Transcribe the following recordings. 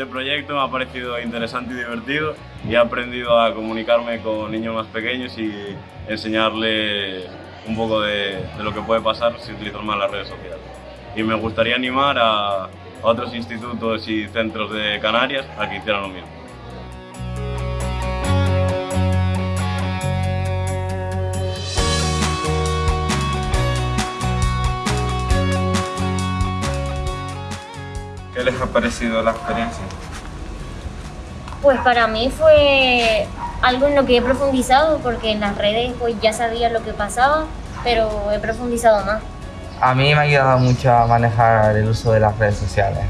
este proyecto me ha parecido interesante y divertido y he aprendido a comunicarme con niños más pequeños y enseñarles un poco de, lo que puede pasar si utilizan mal las redes sociales. Y me gustaría animar a otros institutos y centros de Canarias a que hicieran lo mismo. ¿Qué les ha parecido la experiencia? Pues para mí fue algo en lo que he profundizado porque en las redes pues ya sabía lo que pasaba, pero he profundizado más. A mí me ha ayudado mucho a manejar el uso de las redes sociales.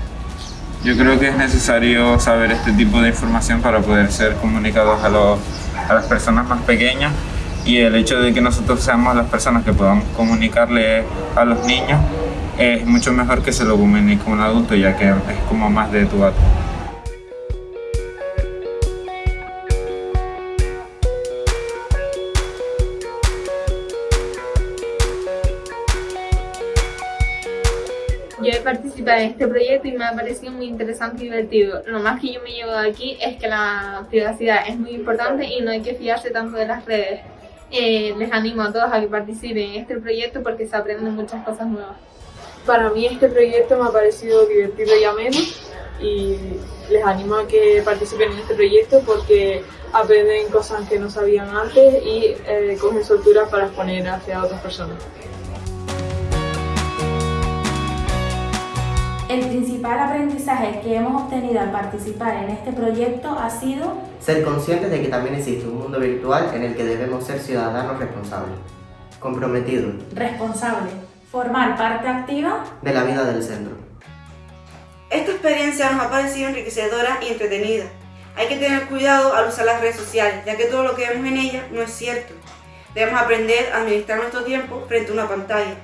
Yo creo que es necesario saber este tipo de información para poder ser comunicados a, los, a las personas más pequeñas y el hecho de que nosotros seamos las personas que podamos comunicarle a los niños es mucho mejor que se lo comunique un adulto ya que es como más de tu a Yo he participado en este proyecto y me ha parecido muy interesante y divertido. Lo más que yo me llevo de aquí es que la privacidad es muy importante y no hay que fiarse tanto de las redes. Eh, les animo a todos a que participen en este proyecto porque se aprenden muchas cosas nuevas. Para mí este proyecto me ha parecido divertido y ameno y les animo a que participen en este proyecto porque aprenden cosas que no sabían antes y eh, cogen soltura para exponer hacia otras personas. El principal aprendizaje que hemos obtenido al participar en este proyecto ha sido ser conscientes de que también existe un mundo virtual en el que debemos ser ciudadanos responsables, comprometidos, responsables, formar parte activa de la vida del centro. Esta experiencia nos ha parecido enriquecedora y entretenida. Hay que tener cuidado al usar las redes sociales, ya que todo lo que vemos en ellas no es cierto. Debemos aprender a administrar nuestro tiempo frente a una pantalla.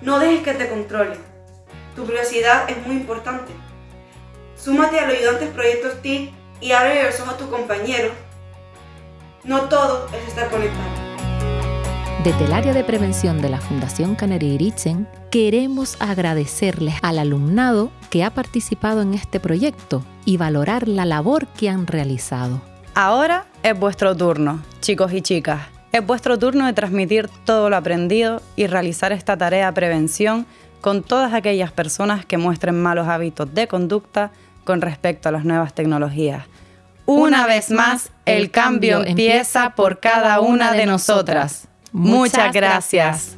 No dejes que te controle. Tu privacidad es muy importante. Súmate a los ayudantes proyectos TIC y abre los ojos a tu compañero. No todo es estar conectado. Desde el área de prevención de la Fundación Irichen, queremos agradecerles al alumnado que ha participado en este proyecto y valorar la labor que han realizado. Ahora es vuestro turno, chicos y chicas. Es vuestro turno de transmitir todo lo aprendido y realizar esta tarea de prevención con todas aquellas personas que muestren malos hábitos de conducta con respecto a las nuevas tecnologías. Una vez más, el cambio empieza por cada una de nosotras. Muchas gracias.